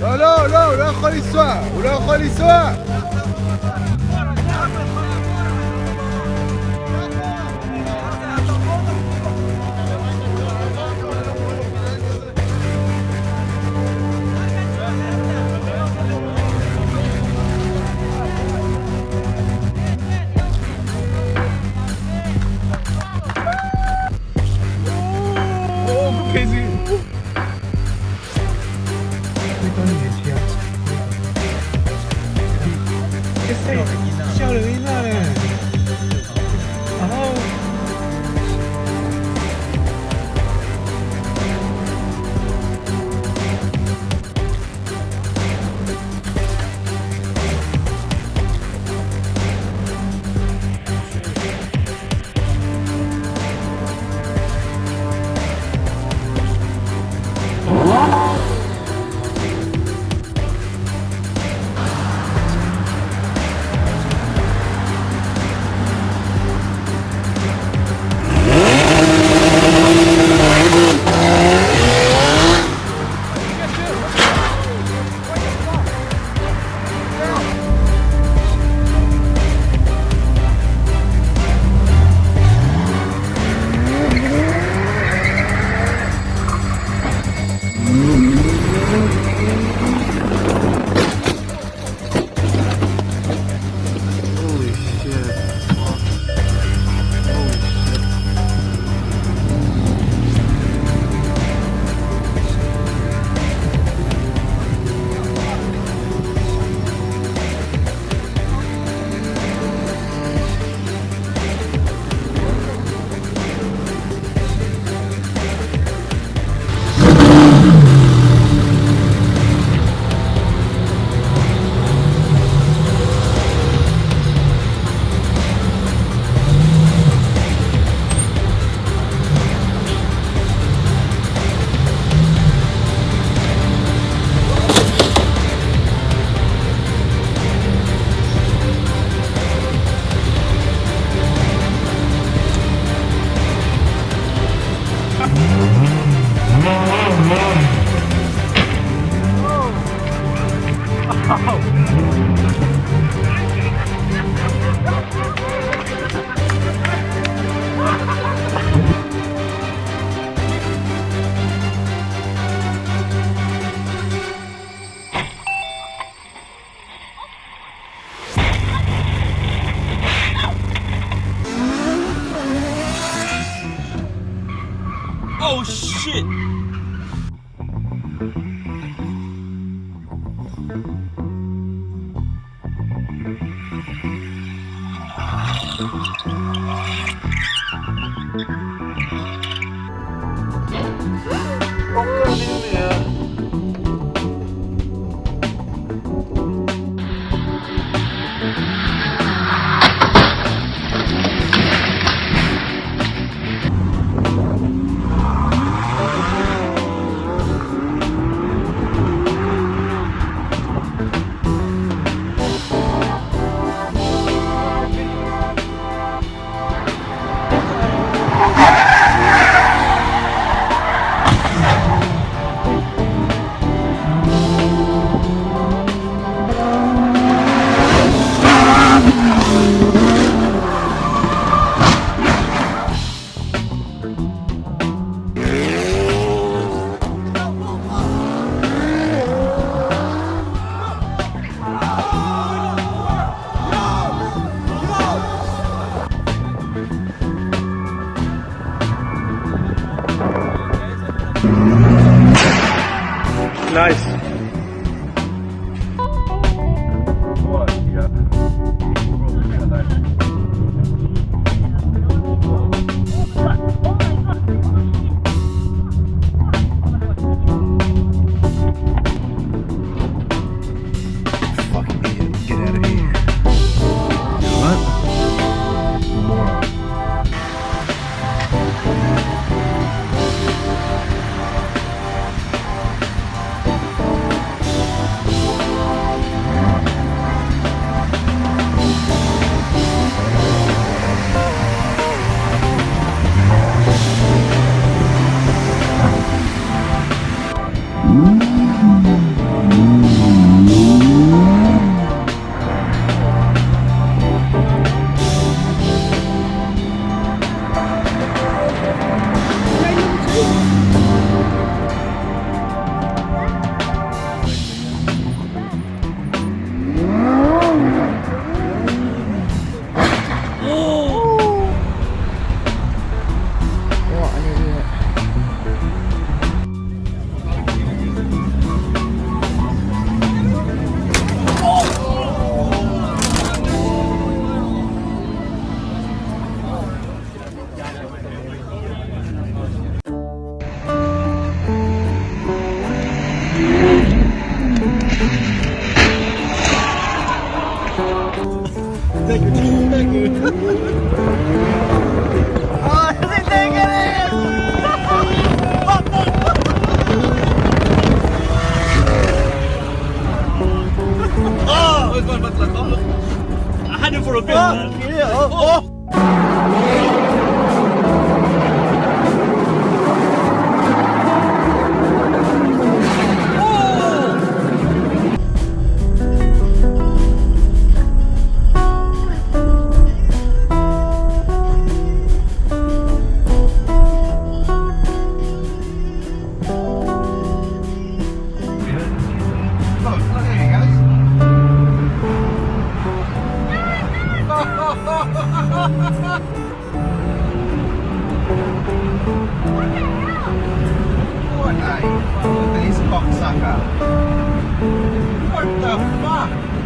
לא, לא, לא, הוא לא יכול לנסוע, הוא לא יכול לנסוע! Nice. Thank you, oh, think! I I had him for a bit, oh, man. Yeah, oh. oh. What the fuck?